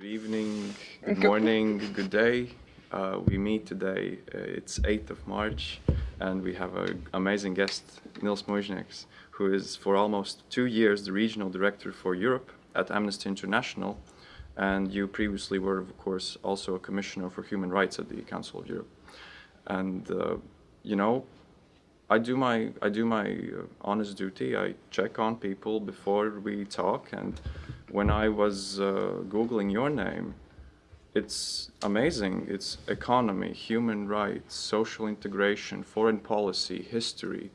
Good evening, good morning, good day. Uh, we meet today, uh, it's 8th of March, and we have an amazing guest, Nils Muižnieks, who is for almost two years the regional director for Europe at Amnesty International. And you previously were, of course, also a commissioner for human rights at the Council of Europe. And, uh, you know, I do my I do my uh, honest duty. I check on people before we talk, and when I was uh, googling your name, it's amazing. It's economy, human rights, social integration, foreign policy, history.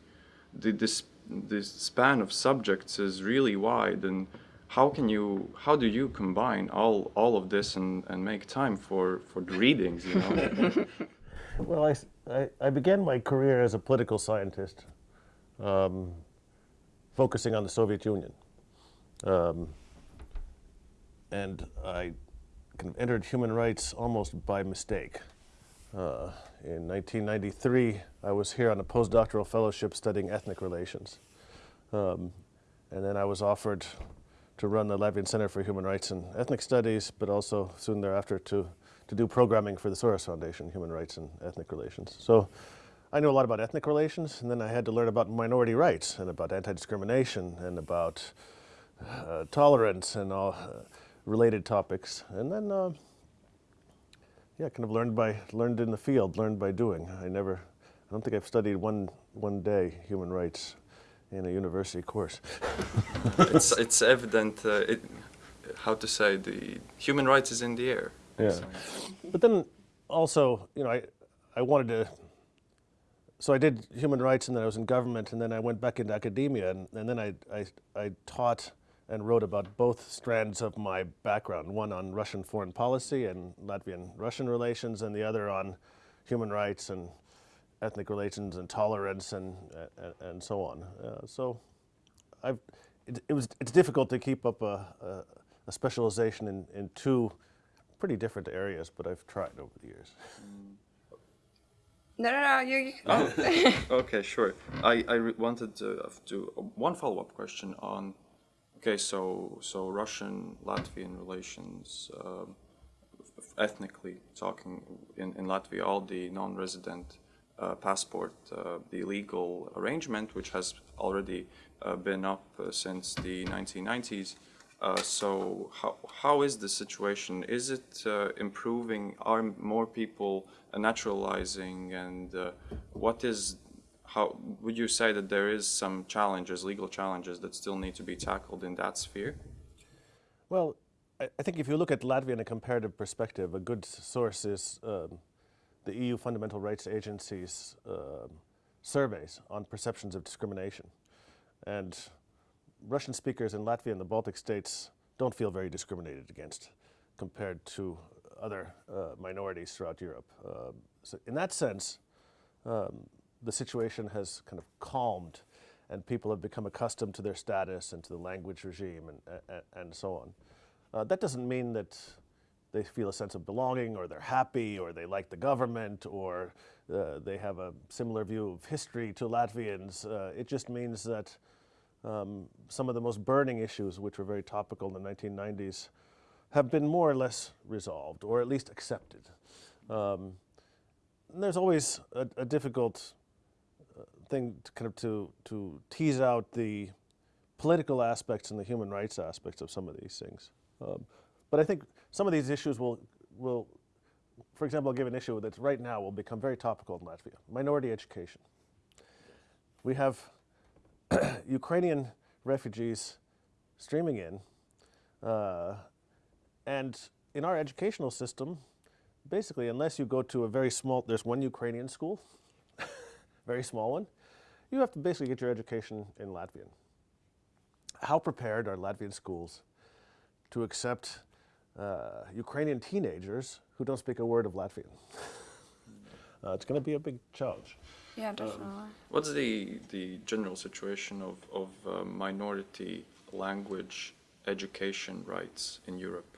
The this this span of subjects is really wide, and how can you how do you combine all all of this and and make time for for the readings? You know. well, I I, I, began my career as a political scientist, um, focusing on the Soviet Union. Um, and I kind of entered human rights almost by mistake. Uh, in 1993, I was here on a postdoctoral fellowship studying ethnic relations. Um, and then I was offered to run the Latvian Center for Human Rights and Ethnic Studies, but also soon thereafter to to do programming for the Soros Foundation, Human Rights and Ethnic Relations. So I knew a lot about ethnic relations, and then I had to learn about minority rights and about anti-discrimination and about uh, tolerance and all uh, related topics. And then, uh, yeah, kind of learned by learned in the field, learned by doing. I never, I don't think I've studied one one day human rights in a university course. it's it's evident. Uh, it, how to say the human rights is in the air. Yeah. But then also, you know, I, I wanted to, so I did human rights and then I was in government and then I went back into academia and, and then I, I, I taught and wrote about both strands of my background, one on Russian foreign policy and Latvian-Russian relations and the other on human rights and ethnic relations and tolerance and, and, and so on. Uh, so I've, it, it, was, it's difficult to keep up a, a, a specialization in, in two pretty different areas, but I've tried over the years. No, no, no, you. you oh. okay, sure. I, I wanted to do one follow-up question on, okay, so so Russian Latvian relations, uh, ethnically talking in, in Latvia, all the non-resident uh, passport, uh, the legal arrangement, which has already uh, been up uh, since the 1990s. Uh, so how, how is the situation? Is it improving? Are more people naturalizing? And what is, how would you say that there is some challenges, legal challenges that still need to be tackled in that sphere? Well, I, think if you look at Latvia in a comparative perspective, a good source is um, the EU Fundamental Rights Agency's um, surveys on perceptions of discrimination. And Russian speakers in Latvia and the Baltic states don't feel very discriminated against compared to other uh, minorities throughout Europe. Um, so in that sense, um, the situation has kind of calmed and people have become accustomed to their status and to the language regime and, and, and so on. Uh, that doesn't mean that they feel a sense of belonging or they're happy or they like the government or uh, they have a similar view of history to Latvians. Uh, it just means that um, some of the most burning issues, which were very topical in the 1990s, have been more or less resolved, or at least accepted. Um, there's always a, a difficult thing to kind of to, to tease out the political aspects and the human rights aspects of some of these things. Um, but I think some of these issues will, will, for example, I'll give an issue that right now will become very topical in Latvia, minority education. We have Ukrainian refugees streaming in. Uh, and in our educational system, basically, unless you go to a very small, there's one Ukrainian school, very small one, you have to basically get your education in Latvian. How prepared are Latvian schools to accept uh, Ukrainian teenagers who don't speak a word of Latvian? uh, it's going to be a big challenge. Yeah, um, definitely. Um, what's the the general situation of of uh, minority language education rights in Europe?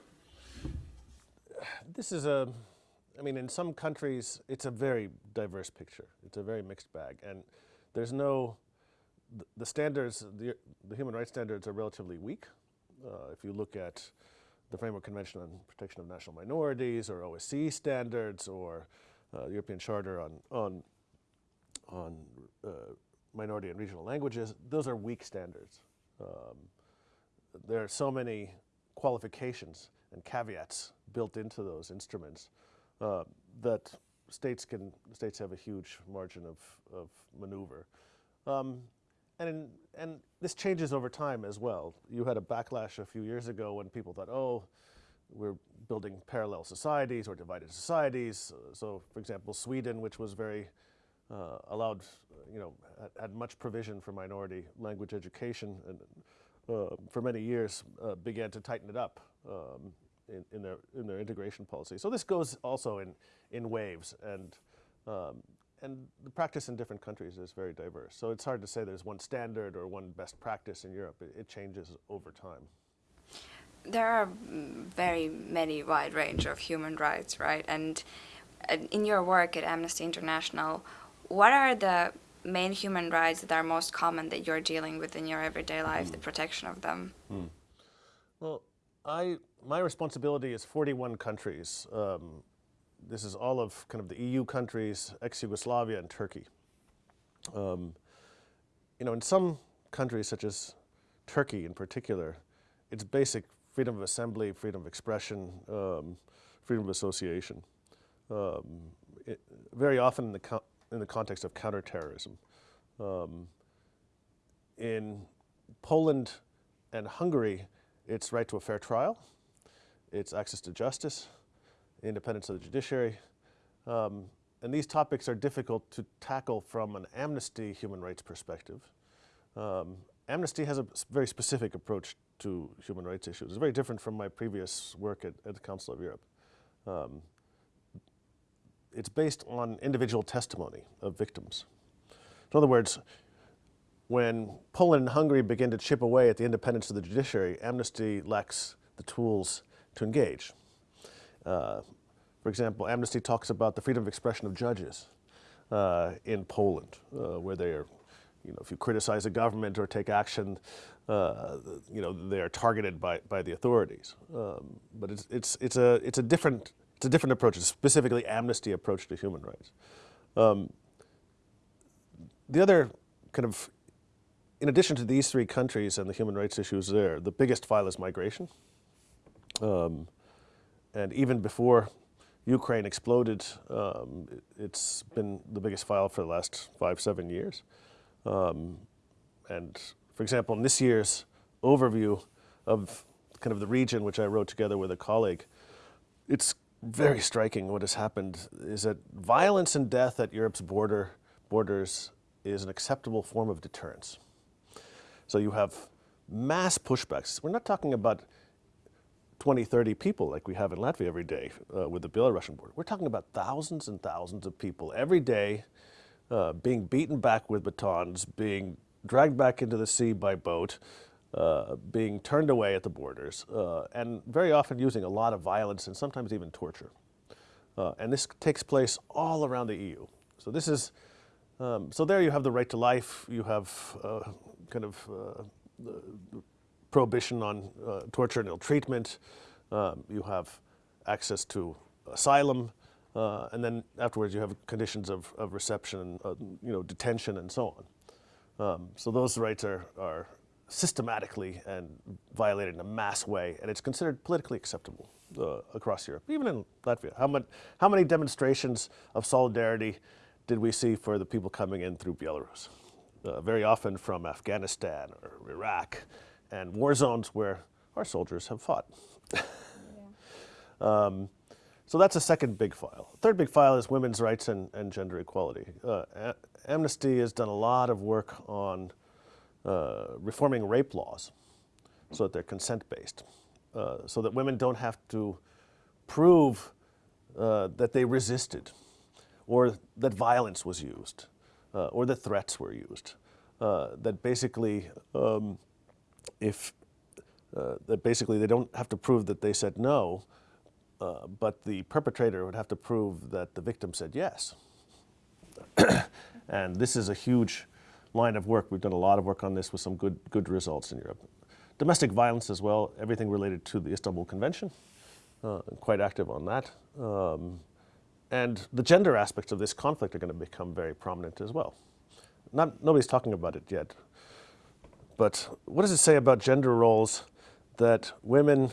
This is a, I mean, in some countries it's a very diverse picture. It's a very mixed bag, and there's no, the, standards, the, the human rights standards are relatively weak. Uh, if you look at the Framework Convention on Protection of National Minorities or OSCE standards or uh, European Charter on, on, on uh, minority and regional languages, those are weak standards. Um, there are so many qualifications and caveats built into those instruments uh, that states can states have a huge margin of, of maneuver. Um, and, and this changes over time as well. You had a backlash a few years ago when people thought, oh, we're building parallel societies or divided societies. Uh, so, for example, Sweden, which was very uh, allowed, you know, had, had, much provision for minority language education, and uh, for many years uh, began to tighten it up um, in, in, their in their integration policy. So this goes also in in waves, and um, and the practice in different countries is very diverse. So it's hard to say there's one standard or one best practice in Europe. It, it changes over time. There are very many wide range of human rights, right? And in your work at Amnesty International, what are the main human rights that are most common that you're dealing with in your everyday life, mm. the protection of them? Mm. Well, I my responsibility is 41 countries. Um, this is all of kind of the EU countries, ex-Yugoslavia and Turkey. Um, you know, in some countries such as Turkey in particular, it's basic freedom of assembly, freedom of expression, um, freedom of association. Um, it, very often in the, in the context of counterterrorism. Um, in Poland and Hungary, it's right to a fair trial, it's access to justice, independence of the judiciary. Um, and these topics are difficult to tackle from an amnesty human rights perspective. Um, amnesty has a very specific approach to human rights issues. It's very different from my previous work at, at the Council of Europe. Um, it's based on individual testimony of victims. In other words, when Poland and Hungary begin to chip away at the independence of the judiciary, Amnesty lacks the tools to engage. Uh, for example, Amnesty talks about the freedom of expression of judges uh, in Poland, uh, where they are, you know, if you criticize a government or take action, uh, you know, they are targeted by, by the authorities. Um, but it's, it's, it's, a, it's, a different, it's a different approach, specifically Amnesty approach to human rights. Um, the other kind of, in addition to these three countries and the human rights issues there, the biggest file is migration. Um, and even before Ukraine exploded, um, it's been the biggest file for the last five, seven years. Um, and for example, in this year's overview of kind of the region, which I wrote together with a colleague, it's very striking what has happened is that violence and death at Europe's border borders is an acceptable form of deterrence. So you have mass pushbacks. We're not talking about 20, 30 people like we have in Latvia every day uh, with the Belarusian border. We're talking about thousands and thousands of people every day uh, being beaten back with batons, being dragged back into the sea by boat, uh, being turned away at the borders, uh, and very often using a lot of violence and sometimes even torture. Uh, and this takes place all around the EU. So this is, um, so there you have the right to life, you have uh, kind of prohibition on uh, torture and ill treatment. Um, you have access to asylum. Uh, and then afterwards you have conditions of, of reception, uh, you know, detention and so on. Um, so those rights are, are systematically and violated in a mass way, and it's considered politically acceptable uh, across Europe, even in Latvia. How, much, how many demonstrations of solidarity did we see for the people coming in through Belarus? Uh, very often from Afghanistan or Iraq, and war zones where our soldiers have fought. yeah. um, so that's a second big file. Third big file is women's rights and, and gender equality. Uh, Amnesty has done a lot of work on uh, reforming rape laws so that they're consent-based, uh, so that women don't have to prove uh, that they resisted or that violence was used uh, or that threats were used. Uh, that basically um, if uh, that basically they don't have to prove that they said no, uh, but the perpetrator would have to prove that the victim said yes. and this is a huge line of work. We've done a lot of work on this with some good, good results in Europe. domestic violence as well, everything related to the Istanbul Convention, uh, quite active on that. Um, and the gender aspects of this conflict are going to become very prominent as well. Not, nobody's talking about it yet. But what does it say about gender roles that women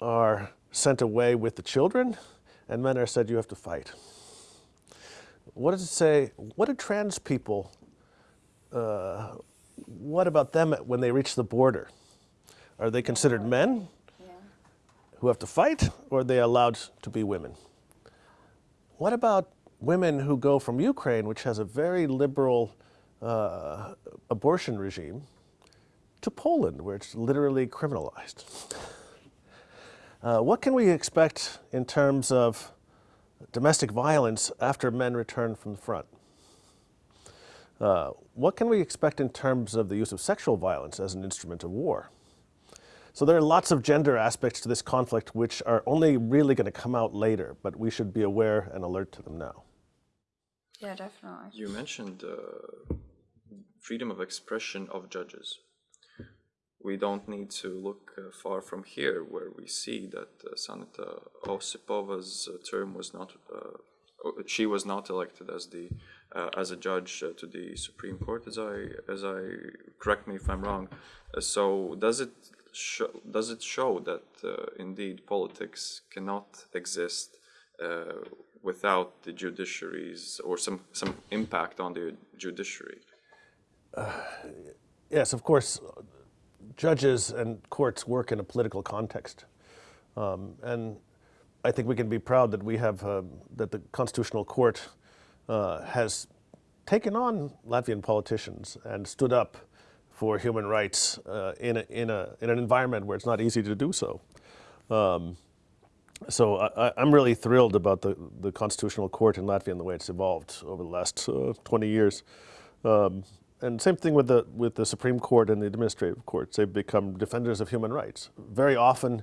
are sent away with the children and men are said you have to fight? What does it say? What do trans people, uh, what about them when they reach the border? Are they considered men who have to fight or are they allowed to be women? What about women who go from Ukraine, which has a very liberal uh, abortion regime, to Poland, where it's literally criminalized? Uh, what can we expect in terms of domestic violence after men return from the front? Uh, what can we expect in terms of the use of sexual violence as an instrument of war? So there are lots of gender aspects to this conflict which are only really going to come out later, but we should be aware and alert to them now. Yeah, definitely. You mentioned uh, freedom of expression of judges. We don't need to look uh, far from here, where we see that uh, Sanita Osipova's uh, term was not, uh, she was not elected as the uh, as a judge uh, to the Supreme Court, as I as I correct me if I'm wrong. Uh, so does it show, does it show that uh, indeed politics cannot exist uh, without the judiciaries or some some impact on the judiciary? Yes, of course, judges and courts work in a political context. Um, and I think we can be proud that we have, uh, that the Constitutional Court uh, has taken on Latvian politicians and stood up for human rights uh, in, a, in, a, in an environment where it's not easy to do so. Um, so I, I'm really thrilled about the, the Constitutional Court in Latvia and the way it's evolved over the last uh, 20 years. Um, and same thing with the, with the Supreme Court and the administrative courts. They've become defenders of human rights, very often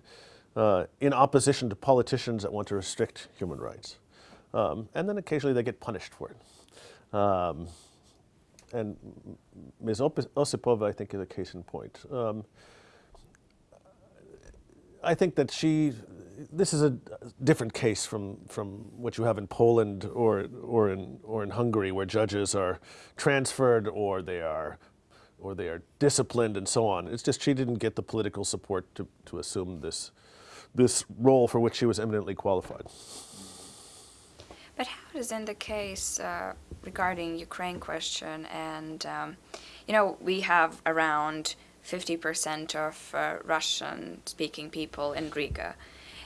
uh, in opposition to politicians that want to restrict human rights. Um, and then occasionally they get punished for it. Um, and Ms. Osipova, I think, is a case in point. Um, I think that she, this is a different case from, from what you have in Poland or, or, in, or in Hungary where judges are transferred or they are, or they are disciplined and so on. It's just she didn't get the political support to, to assume this, this role for which she was eminently qualified. But how is in the case uh, regarding Ukraine question and um, you know we have around 50% of uh, Russian-speaking people in Riga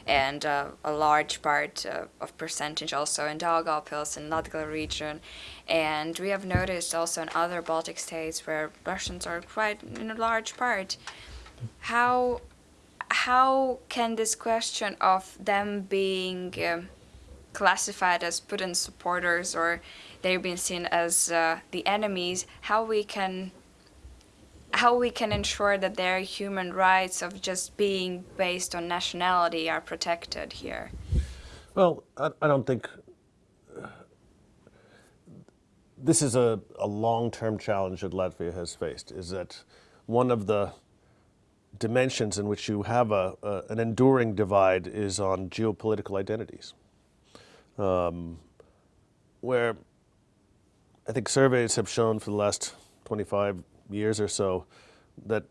and uh, a large part uh, of percentage also in Daugavpils and Latgal region. And we have noticed also in other Baltic states where Russians are quite in a large part. How how can this question of them being um, classified as Putin supporters or they're being seen as uh, the enemies, how we can how we can ensure that their human rights of just being based on nationality are protected here? Well, I, I don't think this is a, a long-term challenge that Latvia has faced, is that one of the dimensions in which you have a, a an enduring divide is on geopolitical identities. Um, where I think surveys have shown for the last 25 years or so that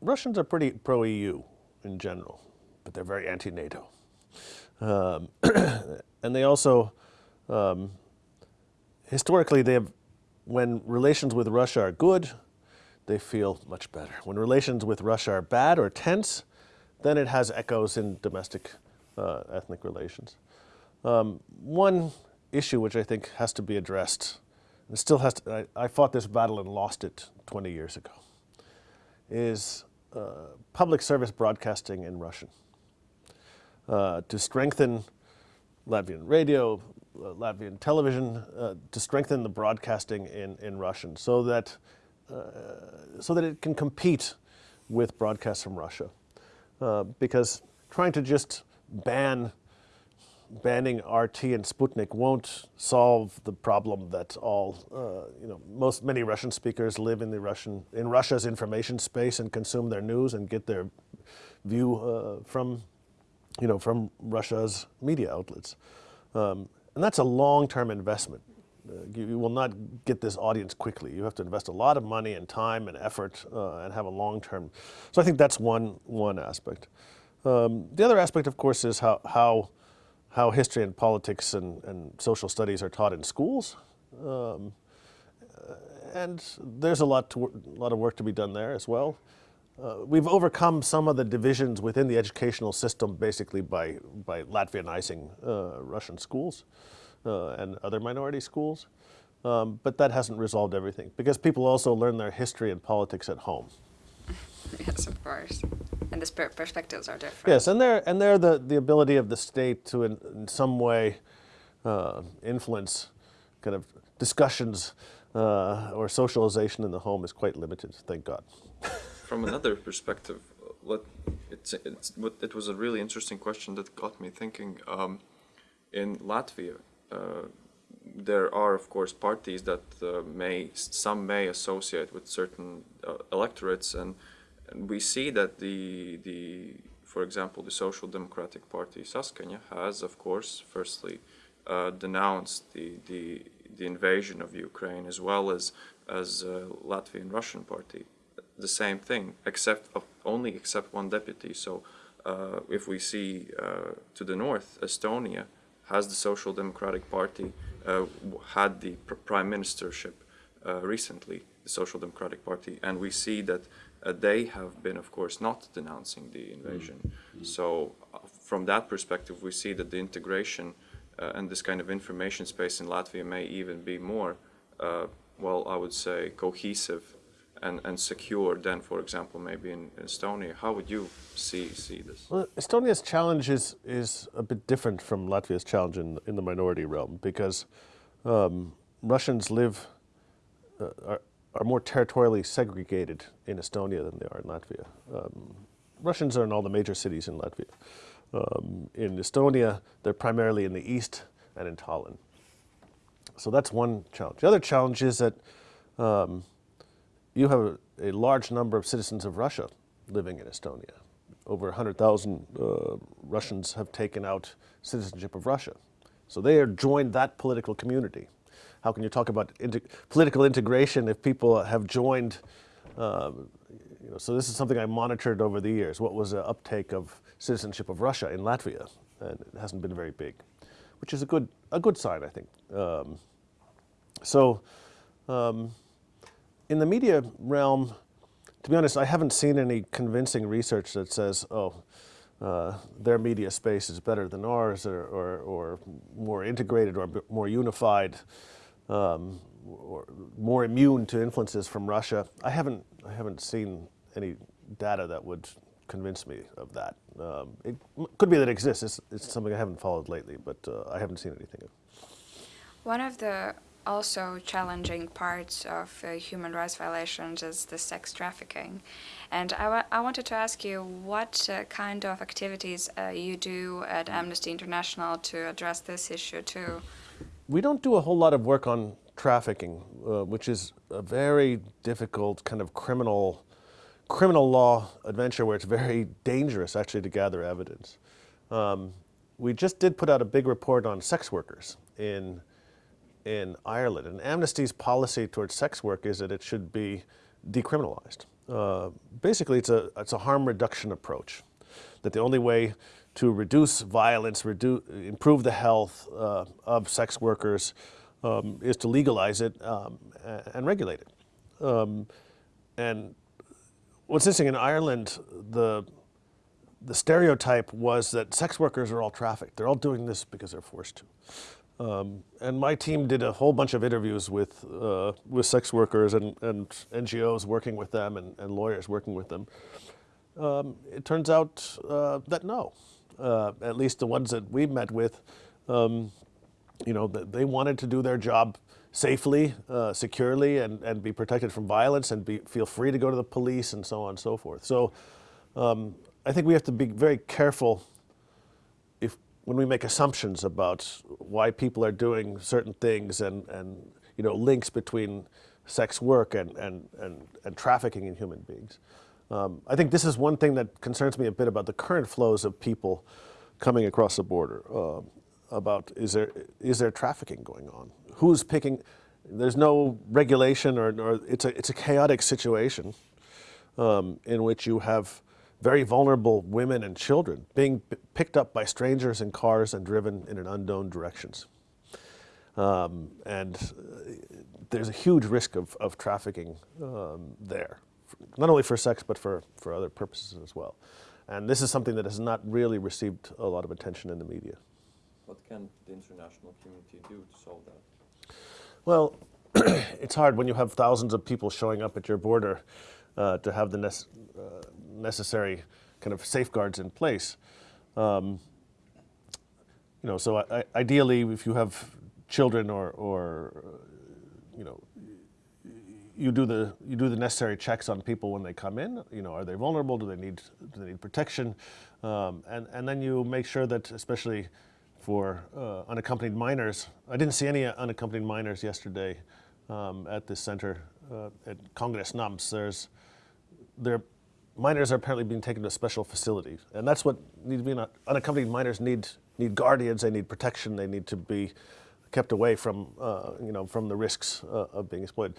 Russians are pretty pro-EU in general, but they're very anti-NATO. Um, and they also, um, historically, they have, when relations with Russia are good, they feel much better. When relations with Russia are bad or tense, then it has echoes in domestic uh, ethnic relations. Um, one issue which I think has to be addressed, and still has to, I, I fought this battle and lost it 20 years ago, is uh, public service broadcasting in Russian. Uh, to strengthen Latvian radio, uh, Latvian television, uh, to strengthen the broadcasting in, in Russian so that, uh, so that it can compete with broadcasts from Russia. Uh, because trying to just ban banning RT and Sputnik won't solve the problem that all, uh, you know, most many Russian speakers live in the Russian in Russia's information space and consume their news and get their view uh, from, you know, from Russia's media outlets, um, and that's a long-term investment. Uh, you, you will not get this audience quickly. You have to invest a lot of money and time and effort uh, and have a long-term. So I think that's one one aspect. Um, the other aspect, of course, is how how how history and politics and, and social studies are taught in schools. Um, and there's a lot, to, a lot of work to be done there as well. Uh, we've overcome some of the divisions within the educational system basically by, by Latvianizing uh, Russian schools uh, and other minority schools. Um, but that hasn't resolved everything because people also learn their history and politics at home. Yes, of course. And the perspectives are different. Yes, and they're and they're the, the ability of the state to in, in some way uh, influence kind of discussions uh, or socialization in the home is quite limited. Thank God. From another perspective, let, it's, it's, what- it was a really interesting question that got me thinking. Um, in Latvia, uh, there are of course parties that uh, may some may associate with certain uh, electorates, and, and we see that the the for example the Social Democratic Party Saskaņa has of course firstly uh, denounced the, the the invasion of Ukraine as well as as uh, Latvian Russian party. The same thing except only except one deputy. So uh, if we see uh, to the north Estonia has the Social Democratic Party uh, had the pr- prime ministership uh, recently, the Social Democratic Party, and we see that uh, they have been, of course, not denouncing the invasion. So, uh, from that perspective, we see that the integration uh, and this kind of information space in Latvia may even be more, uh, well, I would say, cohesive and, and secure than, for example, maybe in Estonia. How would you see see this? Well, Estonia's challenge is, is a bit different from Latvia's challenge in, in the minority realm because um, Russians live, uh, are, are more territorially segregated in Estonia than they are in Latvia. Um, Russians are in all the major cities in Latvia. Um, in Estonia, they're primarily in the east and in Tallinn. So that's one challenge. The other challenge is that um, you have a, a large number of citizens of Russia living in Estonia. Over 100,000 uh, Russians have taken out citizenship of Russia. So they are joined that political community. How can you talk about political integration if people have joined? Um, you know, so this is something I monitored over the years. What was the uptake of citizenship of Russia in Latvia? And it hasn't been very big, which is a good a good sign, I think. Um, so, um, in the media realm, to be honest, I haven't seen any convincing research that says, oh, uh, their media space is better than ours or, or, or more integrated or more unified um, or more immune to influences from Russia. I haven't, I haven't seen any data that would convince me of that. Um, it could be that it exists. It's, it's something I haven't followed lately, but uh, I haven't seen anything. One of the also challenging parts of uh, human rights violations is the sex trafficking. And I wa- I wanted to ask you what uh, kind of activities uh, you do at Amnesty International to address this issue too. We don't do a whole lot of work on trafficking, uh, which is a very difficult kind of criminal criminal law adventure where it's very dangerous actually to gather evidence. Um, we just did put out a big report on sex workers in in Ireland, and Amnesty's policy towards sex work is that it should be decriminalized. Uh, basically, it's a it's a harm reduction approach. That the only way to reduce violence, redu- improve the health uh, of sex workers, um, is to legalize it um, and regulate it. Um, and what's interesting in Ireland, the the stereotype was that sex workers are all trafficked. They're all doing this because they're forced to. Um, and my team did a whole bunch of interviews with uh, with sex workers and, and NGOs working with them and, and lawyers working with them. Um, it turns out uh, that no, uh, at least the ones that we met with, um, you know, they wanted to do their job safely, uh, securely, and, and be protected from violence and be, feel free to go to the police and so on and so forth. So um, I think we have to be very careful when we make assumptions about why people are doing certain things and, and you know, links between sex work and, and, and, and trafficking in human beings. Um, I think this is one thing that concerns me a bit about the current flows of people coming across the border. Um about is there is there trafficking going on? Who's picking? There's no regulation, or, or it's a it's a chaotic situation um, in which you have very vulnerable women and children being picked up by strangers in cars and driven in an unknown directions. Um, and uh, there's a huge risk of, of trafficking um, there, not only for sex, but for, for other purposes as well. And this is something that has not really received a lot of attention in the media. What can the international community do to solve that? Well, it's hard when you have thousands of people showing up at your border uh, to have the uh, necessary kind of safeguards in place. Um, you know, so I, I, ideally, if you have children or, or uh, you know, you do the you do the necessary checks on people when they come in. You know, are they vulnerable? Do they need do they need protection? Um, and and then you make sure that, especially for uh, unaccompanied minors, I didn't see any unaccompanied minors yesterday um, at this center uh, at Congress NAMS. There's their minors are apparently being taken to a special facility, and that's what needs to be. Unaccompanied minors need need guardians. They need protection. They need to be kept away from uh, you know from the risks uh, of being exploited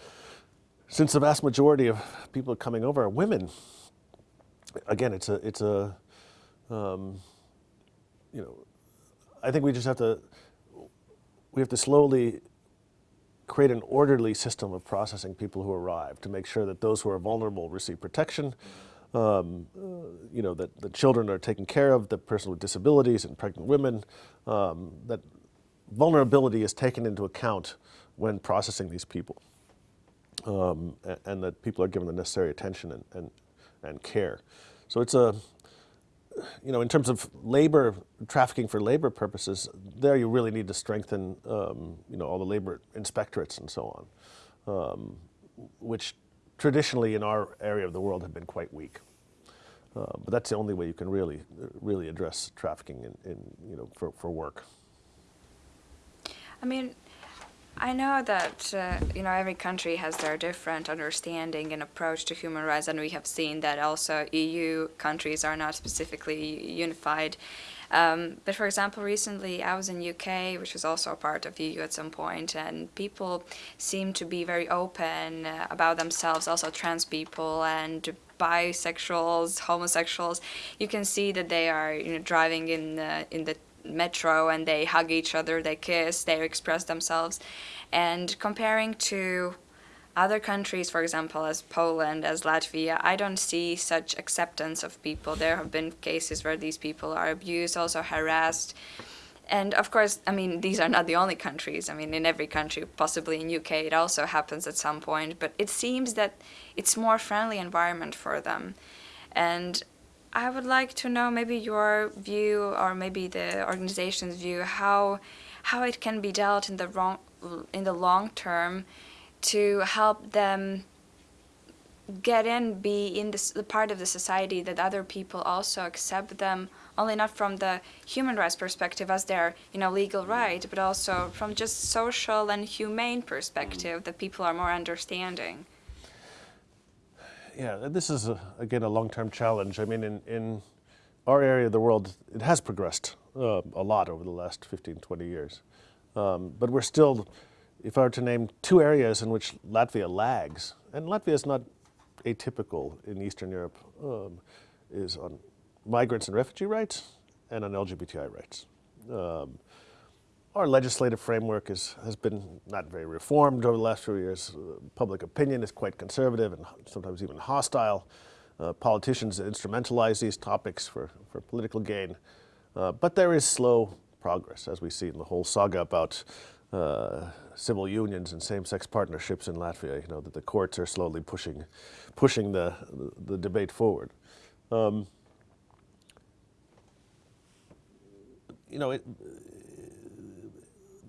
since the vast majority of people coming over are women, again, it's a, it's a, um, you know, I think we just have to, we have to slowly create an orderly system of processing people who arrive to make sure that those who are vulnerable receive protection, um, uh, you know, that the children are taken care of, the person with disabilities and pregnant women, um, that vulnerability is taken into account when processing these people um, and, and, that people are given the necessary attention and, and, and care. So it's a, you know, in terms of labor, trafficking for labor purposes, there you really need to strengthen, um, you know, all the labor inspectorates and so on, um, which traditionally in our area of the world have been quite weak. Uh, but that's the only way you can really, really address trafficking in, in you know, for, for work. I mean, I know that uh, you know every country has their different understanding and approach to human rights, and we have seen that also EU countries are not specifically unified. Um, but for example, recently I was in UK, which was also a part of EU at some point, and people seem to be very open uh, about themselves, also trans people and bisexuals, homosexuals. You can see that they are you know driving in the, in the metro and they hug each other, they kiss, they express themselves. And comparing to other countries, for example, as Poland, as Latvia, I don't see such acceptance of people. There have been cases where these people are abused, also harassed. And of course, I mean, these are not the only countries. I mean, in every country, possibly in UK, it also happens at some point. But it seems that it's more friendly environment for them. And I would like to know maybe your view or maybe the organization's view how how it can be dealt in the wrong in the long term to help them get in, be in this, the part of the society that other people also accept them, only not from the human rights perspective as their you know legal right, but also from just social and humane perspective that people are more understanding yeah, this is, a, again, a long-term challenge. I mean, in, in our area of the world, it has progressed uh, a lot over the last 15, 20 years. Um, but we're still, if I were to name two areas in which Latvia lags, and Latvia is not atypical in Eastern Europe, um, is on migrants and refugee rights and on LGBTI rights. Um, our legislative framework is, has been not very reformed over the last few years. Uh, public opinion is quite conservative and sometimes even hostile. Uh, politicians instrumentalize these topics for, for political gain. Uh, but there is slow progress, as we see in the whole saga about uh, civil unions and same-sex partnerships in Latvia, you know, that the courts are slowly pushing, pushing the, the, debate forward. Um, you know, it,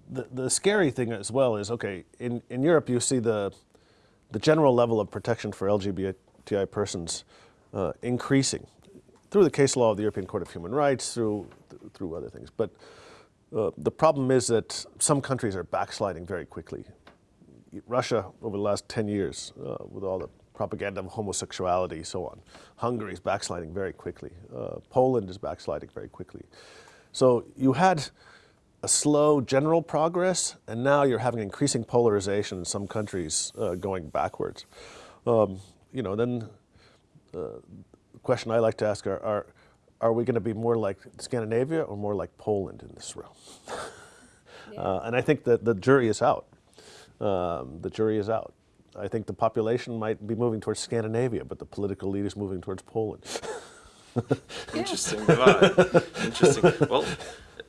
the, the scary thing as well is, okay, in, in Europe you see the, the general level of protection for LGBTI persons uh, increasing through the case law of the European Court of Human Rights, through through other things. But uh, the problem is that some countries are backsliding very quickly. Russia, over the last 10 years, uh, with all the propaganda of homosexuality, so on. Hungary is backsliding very quickly. Uh, Poland is backsliding very quickly. So you had a slow general progress, and now you're having increasing polarization in some countries uh, going backwards. Um, you know, then uh, the question I like to ask are, are, are we going to be more like Scandinavia or more like Poland in this realm? Yeah. Uh, and I think that the jury is out. Um, the jury is out. I think the population might be moving towards Scandinavia, but the political leaders moving towards Poland. Interesting. Interesting. Well,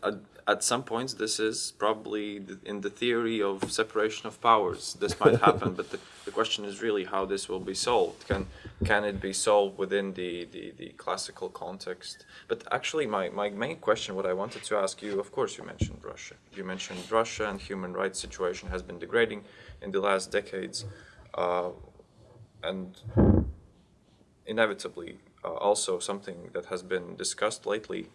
at, at some points, this is probably in the theory of separation of powers. This might happen, but the, the question is really how this will be solved. Can can it be solved within the, the, the classical context? But actually, my, my main question, what I wanted to ask you, of course, you mentioned Russia. You mentioned Russia and human rights situation has been degrading in the last decades, uh, and inevitably uh, also something that has been discussed lately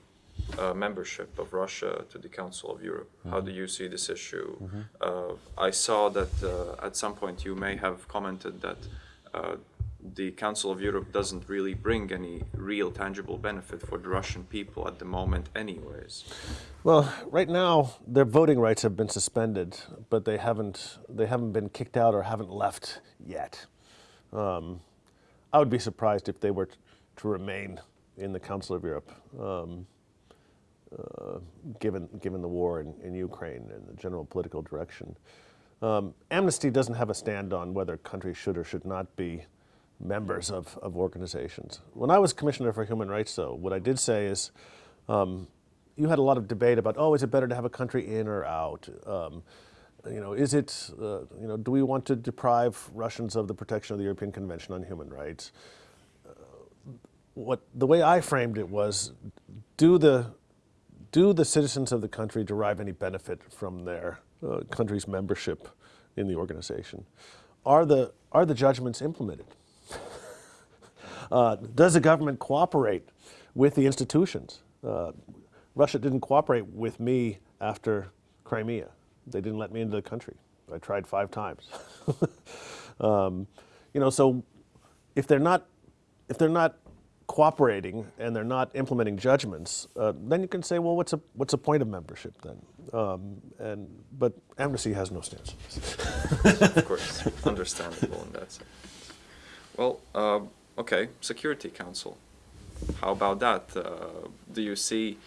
uh, membership of Russia to the Council of Europe. How do you see this issue? Uh, I saw that uh, at some point you may have commented that uh, the Council of Europe doesn't really bring any real tangible benefit for the Russian people at the moment, anyways. Well, right now their voting rights have been suspended, but they haven't they haven't been kicked out or haven't left yet. Um, I would be surprised if they were to remain in the Council of Europe, um, uh, given given the war in, in Ukraine and the general political direction. Um, Amnesty doesn't have a stand on whether countries should or should not be members of, of organizations. When I was Commissioner for Human Rights, though, what I did say is um, you had a lot of debate about, oh, is it better to have a country in or out? Um, you know, is it, uh, you know, do we want to deprive Russians of the protection of the European Convention on Human Rights? Uh, what the way I framed it was, do the do the citizens of the country derive any benefit from their uh, country's membership in the organization? Are the are the judgments implemented? Uh, does the government cooperate with the institutions? Uh, Russia didn't cooperate with me after Crimea. They didn't let me into the country. I tried five times. um, you know, so if they're not, if they're not cooperating and they're not implementing judgments, uh, then you can say, well, what's a what's the point of membership then? Um, and but Amnesty has no stance. of course, understandable in that sense. Well, uh, okay, Security Council. How about that? Uh, do you see?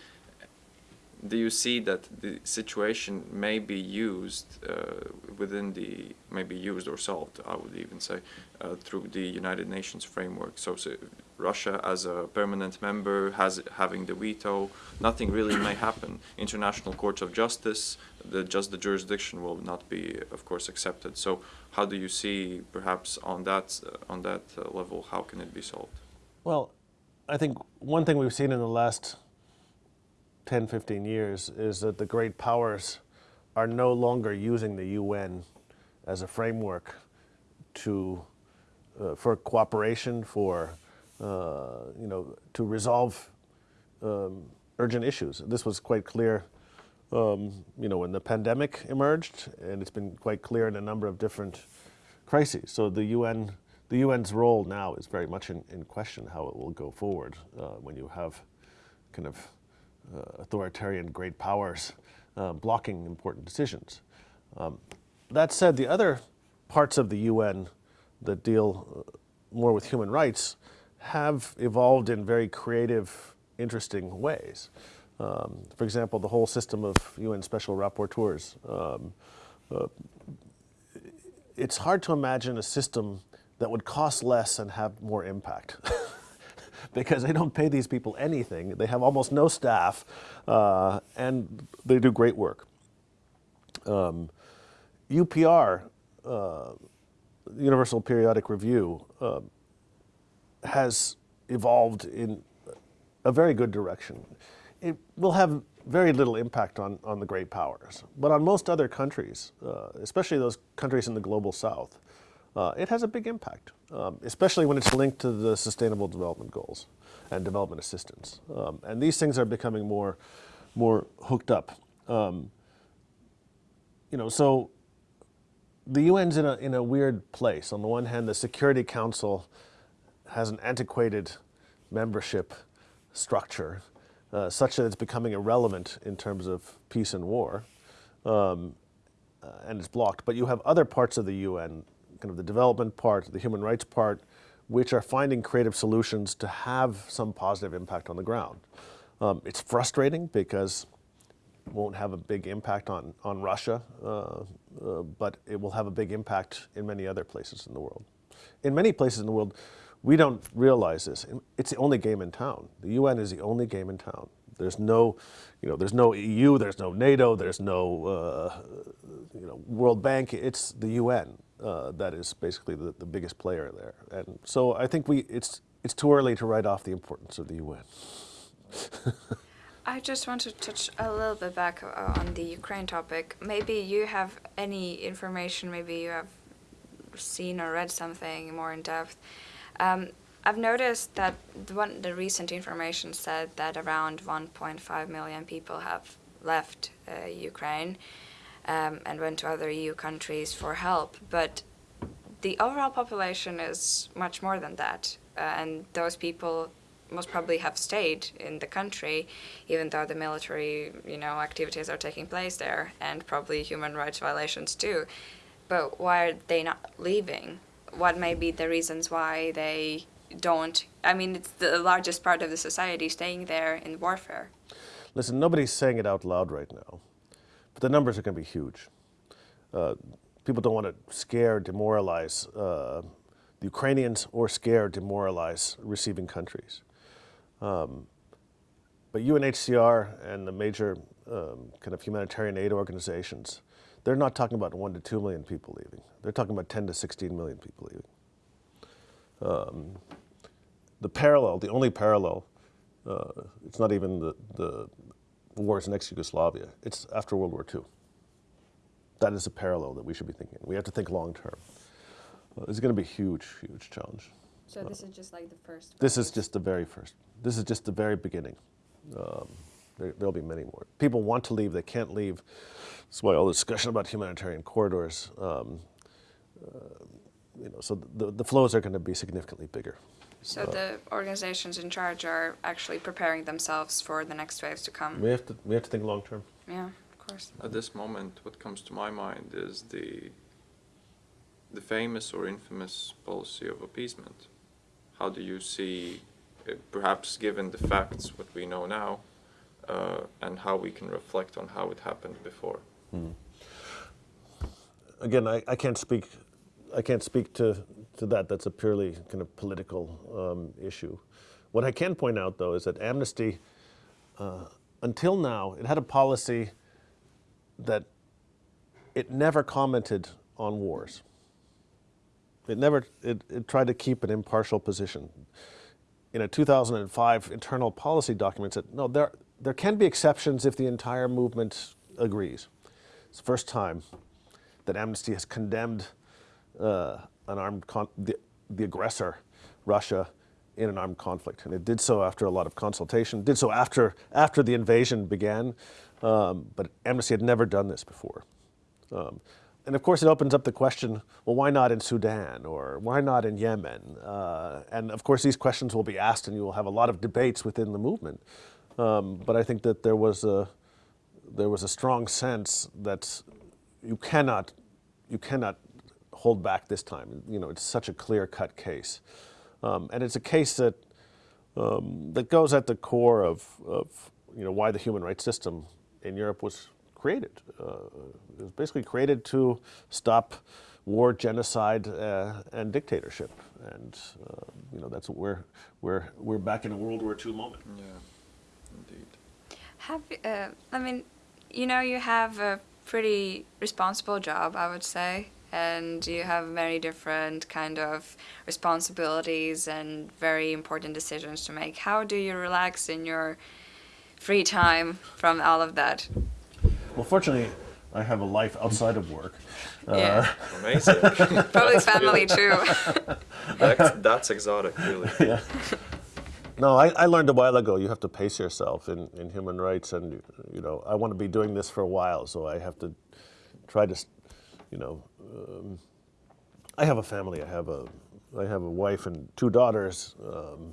Do you see that the situation may be used uh, within the maybe used or solved? I would even say uh, through the United Nations framework. So, so Russia as a permanent member has having the veto. Nothing really may happen. International Court of Justice, the just the jurisdiction will not be, of course, accepted. So, how do you see, perhaps on that uh, on that uh, level, how can it be solved? Well, I think one thing we've seen in the last 10, 15 years is that the great powers are no longer using the UN as a framework to, uh, for cooperation, for, uh, you know, to resolve um, urgent issues. This was quite clear, um, you know, when the pandemic emerged, and it's been quite clear in a number of different crises. So the UN, the UN's role now is very much in, in question how it will go forward uh, when you have kind of authoritarian great powers uh, blocking important decisions. Um, that said, the other parts of the UN that deal uh, more with human rights have evolved in very creative, interesting ways. Um, for example, the whole system of UN special rapporteurs. Um, uh, it's hard to imagine a system that would cost less and have more impact. because they don't pay these people anything. They have almost no staff, uh, and they do great work. Um, UPR, uh, Universal Periodic Review, uh, has evolved in a very good direction. It will have very little impact on, on the great powers, but on most other countries, uh, especially those countries in the global south, uh, it has a big impact, um, especially when it's linked to the Sustainable Development Goals and development assistance. Um, and these things are becoming more more hooked up. Um, you know, so the UN's in a, in a weird place. On the one hand, the Security Council has an antiquated membership structure uh, such that it's becoming irrelevant in terms of peace and war, um, uh, and it's blocked. But you have other parts of the UN, kind of the development part, the human rights part, which are finding creative solutions to have some positive impact on the ground. Um, it's frustrating because it won't have a big impact on, on Russia, uh, uh, but it will have a big impact in many other places in the world. In many places in the world, we don't realize this. It's the only game in town. The UN is the only game in town. There's no, you know, there's no EU, there's no NATO, there's no, uh, you know, World Bank. It's the UN uh, that is basically the, the biggest player there. And so I think we, it's, it's too early to write off the importance of the UN. I just want to touch a little bit back uh, on the Ukraine topic. Maybe you have any information, maybe you have seen or read something more in depth. Um, I've noticed that the, one, the recent information said that around 1.5 million people have left uh, Ukraine um, and went to other EU countries for help. But the overall population is much more than that. Uh, and those people most probably have stayed in the country, even though the military, you know, activities are taking place there, and probably human rights violations too. But why are they not leaving? What may be the reasons why they don't? I mean, it's the largest part of the society staying there in warfare. Listen, nobody's saying it out loud right now, but the numbers are going to be huge. Uh, people don't want to scare, demoralize uh, the Ukrainians or scare, demoralize receiving countries. Um, but UNHCR and the major um, kind of humanitarian aid organizations, they're not talking about one to two million people leaving. They're talking about 10 to 16 million people leaving. Um, the parallel, the only parallel, uh, it's not even the, the wars in ex-Yugoslavia, it's after World War II. That is a parallel that we should be thinking. We have to think long term. Uh, it's going to be a huge, huge challenge. So this is just like the first. This is just the very first. This is just the very beginning. Um, there, will be many more. People want to leave, they can't leave. That's why all the discussion about humanitarian corridors. Um, uh, you know, so the, the flows are going to be significantly bigger. So uh, the organizations in charge are actually preparing themselves for the next waves to come. We have to we have to think long term. Yeah, of course. At this moment, what comes to my mind is the the famous or infamous policy of appeasement how do you see, uh, perhaps given the facts, what we know now, uh, and how we can reflect on how it happened before? Hmm. Again, I, I can't speak. I can't speak to, to that. That's a purely kind of political um, issue. What I can point out, though, is that Amnesty, uh, until now, it had a policy that it never commented on wars. It never, it, it tried to keep an impartial position. In a 2005 internal policy document said, no, there, there can be exceptions if the entire movement agrees. It's the first time that Amnesty has condemned uh, an armed the, the aggressor, Russia, in an armed conflict. And it did so after a lot of consultation, did so after, after the invasion began, um, but Amnesty had never done this before. Um, and of course, it opens up the question, well, why not in Sudan or why not in Yemen? Uh, and of course, these questions will be asked and you will have a lot of debates within the movement. Um, but I think that there was, a, there was a strong sense that you cannot, you cannot hold back this time. You know, it's such a clear-cut case. Um, and it's a case that, um, that goes at the core of, of you know, why the human rights system in Europe was created. Uh, it was basically created to stop war, genocide, uh, and dictatorship. And uh, you know that's what we're we're we're back in a World War II moment. Yeah, indeed. Have uh, I mean, you know, you have a pretty responsible job, I would say, and you have many different kind of responsibilities and very important decisions to make. How do you relax in your free time from all of that? Well, fortunately, I have a life outside of work. Yeah. Uh, Amazing. Probably family too. that's, that's exotic, really. yeah. No, I, I learned a while ago you have to pace yourself in, in human rights, and you know I want to be doing this for a while, so I have to try to, you know, um, I have a family. I have a I have a wife and two daughters. Um,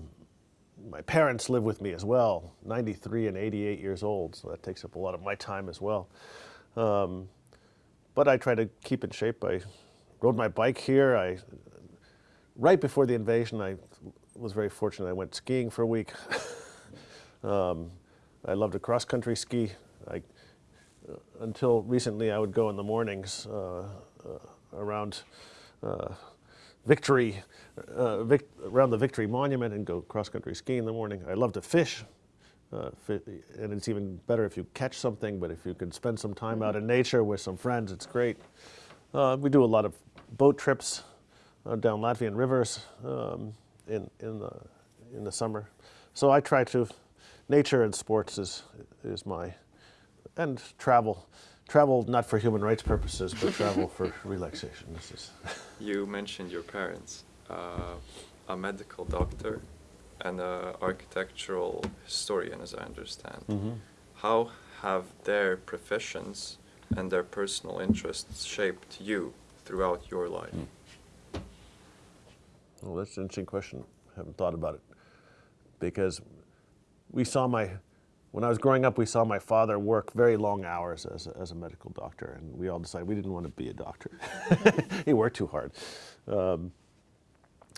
my parents live with me as well, 93 and 88 years old, so that takes up a lot of my time as well. Um, but I try to keep in shape. I rode my bike here. I right before the invasion, I was very fortunate. I went skiing for a week. um, I loved to cross country ski. I, uh, until recently, I would go in the mornings uh, around uh, Victory, uh, Vic, around the Victory Monument and go cross country skiing in the morning. I love to fish. Uh, and it's even better if you catch something, but if you can spend some time out in nature with some friends, it's great. Uh, we do a lot of boat trips uh, down Latvian rivers um, in, in, the, in the summer. So I try to, nature and sports is, is my, and travel. Travel not for human rights purposes, but travel for relaxation. This is You mentioned your parents, uh, a medical doctor and an architectural historian, as I understand. How have their professions and their personal interests shaped you throughout your life? Well, that's an interesting question. I haven't thought about it. Because we saw my, when I was growing up, we saw my father work very long hours as a, as a medical doctor, and we all decided we didn't want to be a doctor. he worked too hard. Um,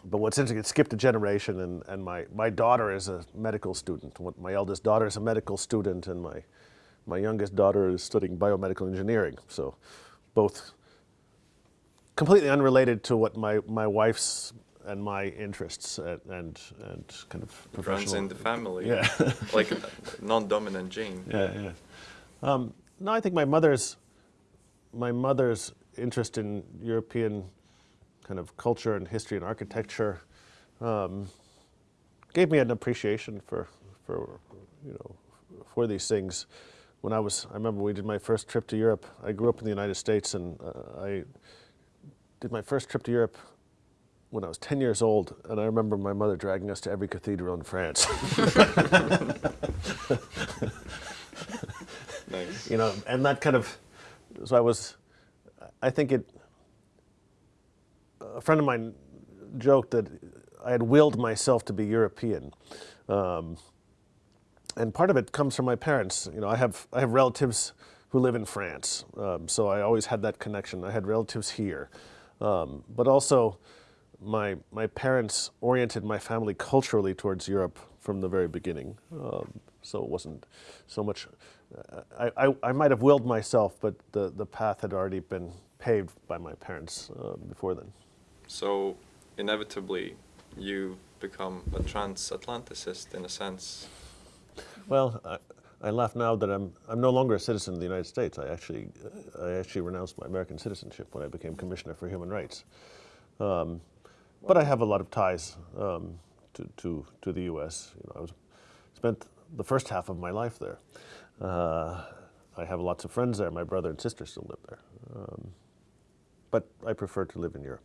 but what's interesting, it skipped a generation, and, and my, my daughter is a medical student. My eldest daughter is a medical student, and my, my youngest daughter is studying biomedical engineering. So both completely unrelated to what my, my wife's and my interests and, and, and kind of It runs in the family, Yeah. like non-dominant gene. Yeah, yeah. Um, no, I think my mother's my mother's interest in European kind of culture and history and architecture um, gave me an appreciation for for you know for these things. When I was, I remember we did my first trip to Europe. I grew up in the United States, and uh, I did my first trip to Europe when I was 10 years old, and I remember my mother dragging us to every cathedral in France. Nice. you know, and that kind of, so I was, I think it, a friend of mine joked that I had willed myself to be European. Um, and part of it comes from my parents. You know, I have, I have relatives who live in France, um, so I always had that connection. I had relatives here. Um, but also, my, my parents oriented my family culturally towards Europe from the very beginning. Um, so it wasn't so much, uh, I, I, I might have willed myself, but the, the path had already been paved by my parents uh, before then. So inevitably, you become a transatlanticist in a sense. Well, I, I laugh now that I'm, I'm no longer a citizen of the United States. I actually, I actually renounced my American citizenship when I became Commissioner for Human Rights. Um, but I have a lot of ties um, to, to, to the U.S. You know, I was, spent the first half of my life there. Uh, I have lots of friends there. My brother and sister still live there. Um, but I prefer to live in Europe.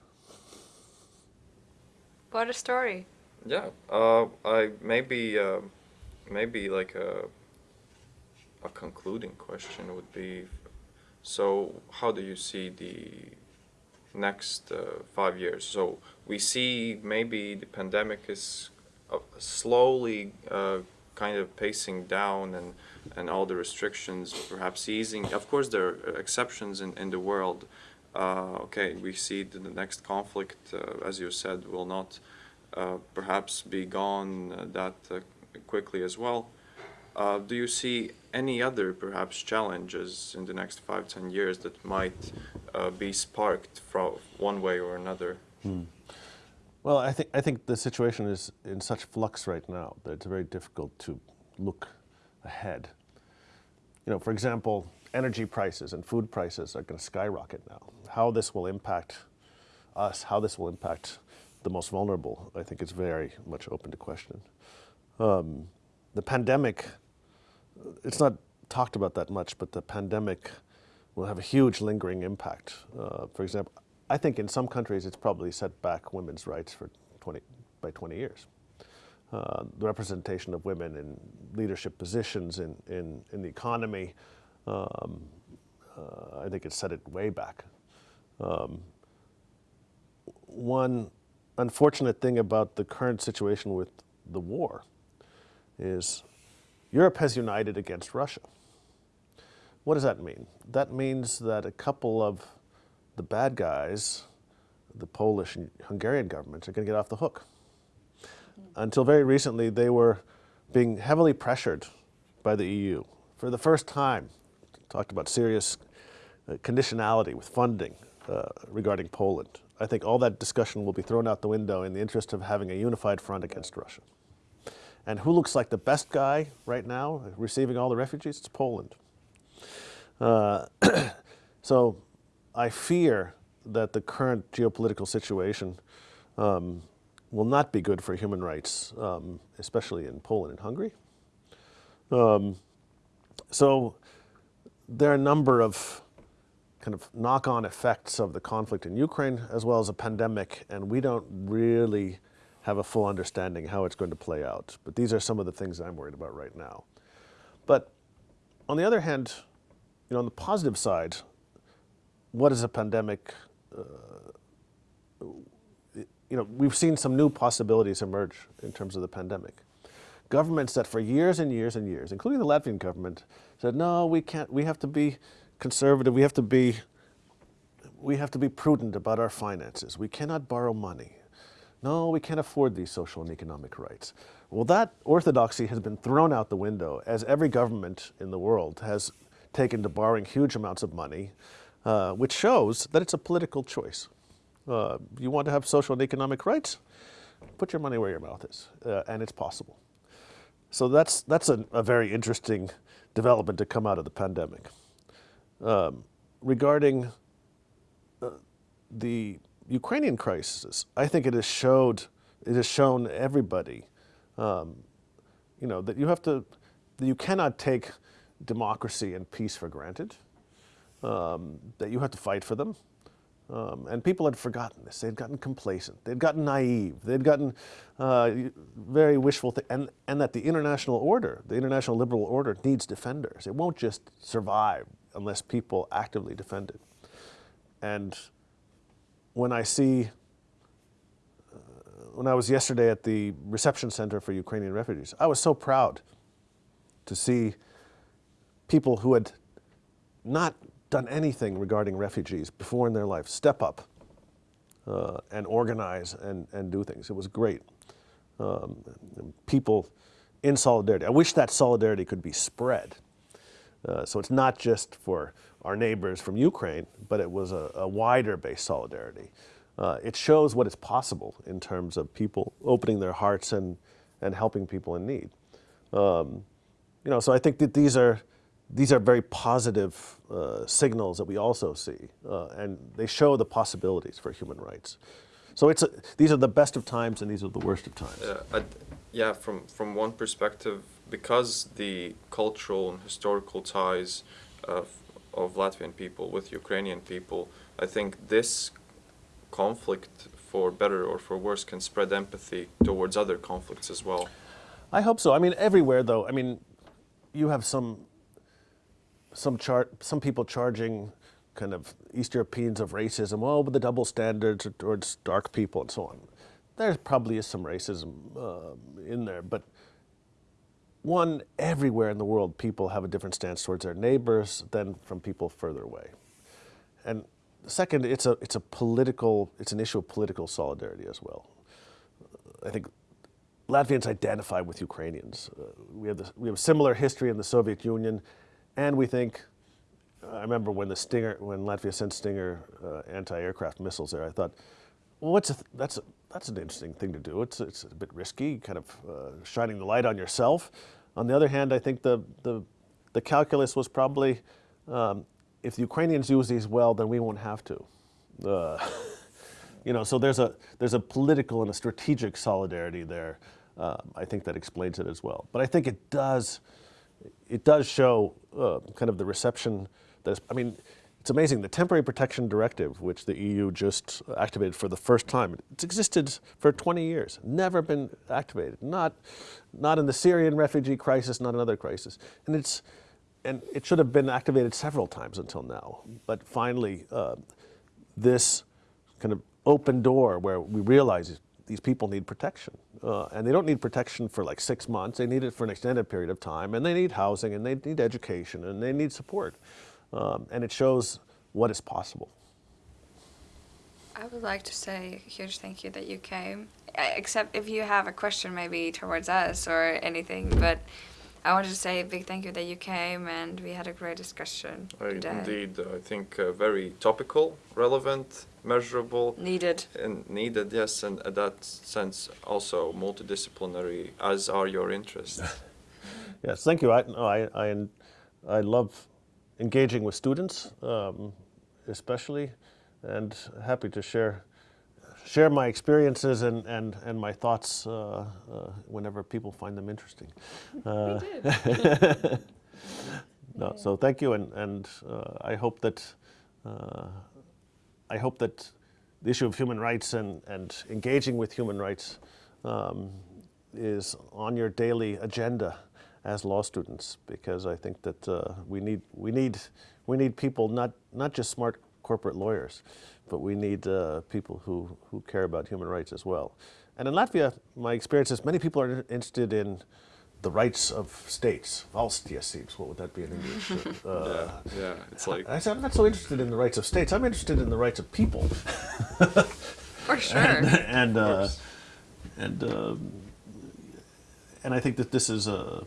What a story. Yeah, uh, I maybe uh, maybe like a a concluding question would be, so how do you see the next uh, five years? So we see maybe the pandemic is uh, slowly uh, kind of pacing down and and all the restrictions perhaps easing. Of course, there are exceptions in, in the world. Uh, okay, we see the next conflict, uh, as you said, will not uh, perhaps be gone uh, that uh, quickly as well. Uh, do you see any other perhaps challenges in the next five, ten years that might uh, be sparked from one way or another? Well, I think I think the situation is in such flux right now that it's very difficult to look ahead. You know, for example, energy prices and food prices are going to skyrocket now. How this will impact us, how this will impact the most vulnerable, I think is very much open to question. Um, the pandemic, it's not talked about that much, but the pandemic will have a huge lingering impact. Uh, for example, I think in some countries it's probably set back women's rights for 20, by 20 years. uh, the representation of women in leadership positions in, in, in the economy. Um, uh, I think it set it way back. Um, one unfortunate thing about the current situation with the war is Europe has united against Russia. What does that mean? That means that a couple of the bad guys, the Polish and Hungarian governments, are going to get off the hook. Until very recently, they were being heavily pressured by the EU. For the first time, talked about serious uh, conditionality with funding uh, regarding Poland. I think all that discussion will be thrown out the window in the interest of having a unified front against Russia. And who looks like the best guy right now receiving all the refugees? It's Poland. Uh, so I fear that the current geopolitical situation um, will not be good for human rights, um, especially in Poland and Hungary. Um, so there are a number of kind of knock-on effects of the conflict in Ukraine as well as a pandemic, and we don't really have a full understanding how it's going to play out. But these are some of the things I'm worried about right now. But on the other hand, you know, on the positive side, what is a pandemic? Uh, you know, we've seen some new possibilities emerge in terms of the pandemic. Governments that for years and years and years, including the Latvian government, said, no, we can't, we have to be conservative, we have to be, we have to be prudent about our finances. We cannot borrow money. No, we can't afford these social and economic rights. Well, that orthodoxy has been thrown out the window as every government in the world has taken to borrowing huge amounts of money, uh, which shows that it's a political choice. Uh, you want to have social and economic rights? Put your money where your mouth is, uh, and it's possible. So that's, that's a, a, very interesting development to come out of the pandemic. Um, regarding uh, the Ukrainian crisis, I think it has showed, it has shown everybody, um, you know, that you have to, that you cannot take democracy and peace for granted, um, that you have to fight for them. Um, and people had forgotten this. They'd gotten complacent. They'd gotten naive. They'd gotten uh, very wishful, and, and that the international order, the international liberal order, needs defenders. It won't just survive unless people actively defend it. And when I see, uh, when I was yesterday at the reception center for Ukrainian refugees, I was so proud to see people who had not done anything regarding refugees before in their life step up uh, and organize and, and do things. It was great. Um, people in solidarity. I wish that solidarity could be spread. Uh, so it's not just for our neighbors from Ukraine, but it was a, a wider based solidarity. Uh, it shows what is possible in terms of people opening their hearts and, and helping people in need. Um, you know, so I think that these are these are very positive uh, signals that we also see, uh, and they show the possibilities for human rights. So it's a, these are the best of times and these are the worst of times. Uh, yeah, from, from one perspective, because the cultural and historical ties of, Latvian people with Ukrainian people, I think this conflict, for better or for worse, can spread empathy towards other conflicts as well. I hope so. I mean, everywhere though. I mean, you have some some chart, some people charging kind of East Europeans of racism, oh, but the double standards towards dark people and so on. There probably is some racism uh, in there, but one, everywhere in the world, people have a different stance towards their neighbors than from people further away. And second, it's a, it's a political, it's an issue of political solidarity as well. I think Latvians identify with Ukrainians. Uh, we, have this, we have a similar history in the Soviet Union and we think, I remember when the Stinger, when Latvia sent Stinger uh, anti-aircraft missiles there, I thought, well, what's th that's a, that's an interesting thing to do. It's it's a bit risky, kind of uh, shining the light on yourself. On the other hand, I think the the the calculus was probably, um, if the Ukrainians use these well, then we won't have to. Uh, you know, so there's a there's a political and a strategic solidarity there. Um, I think that explains it as well. But I think it does it does show uh, kind of the reception. That's, I mean, it's amazing. The Temporary Protection Directive, which the EU just activated for the first time, it's existed for 20 years, never been activated. Not, not in the Syrian refugee crisis, not another crisis. And it's, and it should have been activated several times until now. But finally, uh, this kind of open door where we realize these people need protection. Uh, and they don't need protection for like six months, they need it for an extended period of time, and they need housing, and they need education, and they need support. Um, and it shows what is possible. I would like to say a huge thank you that you came. Uh, Except if you have a question maybe towards us or anything, but I wanted to say a big thank you that you came and we had a great discussion I- today. Indeed, I think uh, very topical, relevant, measurable, Needed. and needed, yes, and in that sense also multidisciplinary, as are your interests. Yes, thank you. I, no, I, I, I love engaging with students, um, especially, and happy to share share my experiences and, and, and my thoughts uh, uh, whenever people find them interesting. Uh, no, so thank you, and, and uh, I hope that uh, I hope that the issue of human rights and, and engaging with human rights um, is on your daily agenda as law students, because I think that uh, we need we need we need people not not just smart corporate lawyers, but we need uh, people who who care about human rights as well. And in Latvia, my experience is many people are interested in the rights of states. Valstiesības, what would that be in English? Uh, yeah, yeah, it's like I said, I'm not so interested in the rights of states. I'm interested in the rights of people. For sure. and uh, and um, and I think that this is a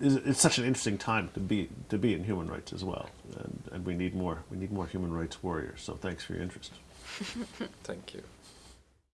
it's such an interesting time to be to be in human rights as well, and, and we need more we need more human rights warriors. So thanks for your interest. thank you.